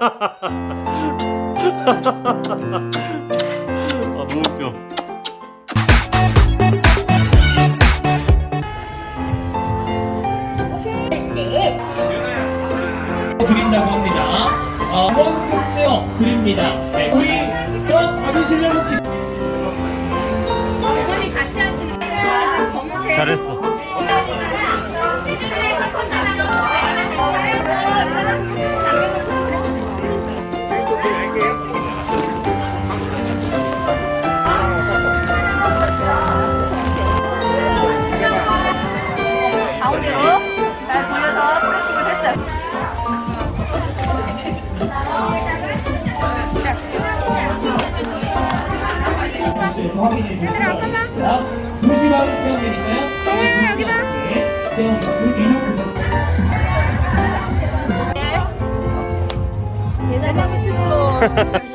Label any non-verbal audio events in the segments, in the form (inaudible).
아 너무 웃겨 드린다고 합니다. 어, 몬스터체어 드립니다. 네, 우리 또 받으시려고 기... 어머니 같이 하시는 거예요? 잘했어 에서 확인해 주시면 되겠습니다. 2시간 체험되니까요. 네, 여기 봐. 체험 부스 이동 부분. 대단하게 쳤어.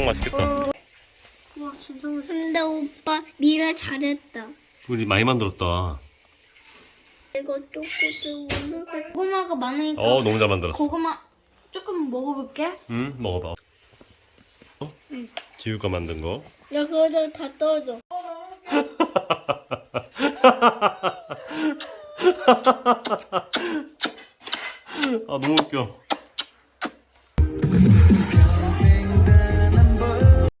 아 붕어빵 맛있겠다. 근데 오빠 미래 잘했다. 우리 많이 만들었다. 이거 조금 고구마가 많으니까 어 너무 잘 만들었어. 고구마 조금 먹어볼게. 응 먹어봐. 어? 지우가 만든 거. 야 그거 다 떨어져. (laughs) 아 너무 웃겨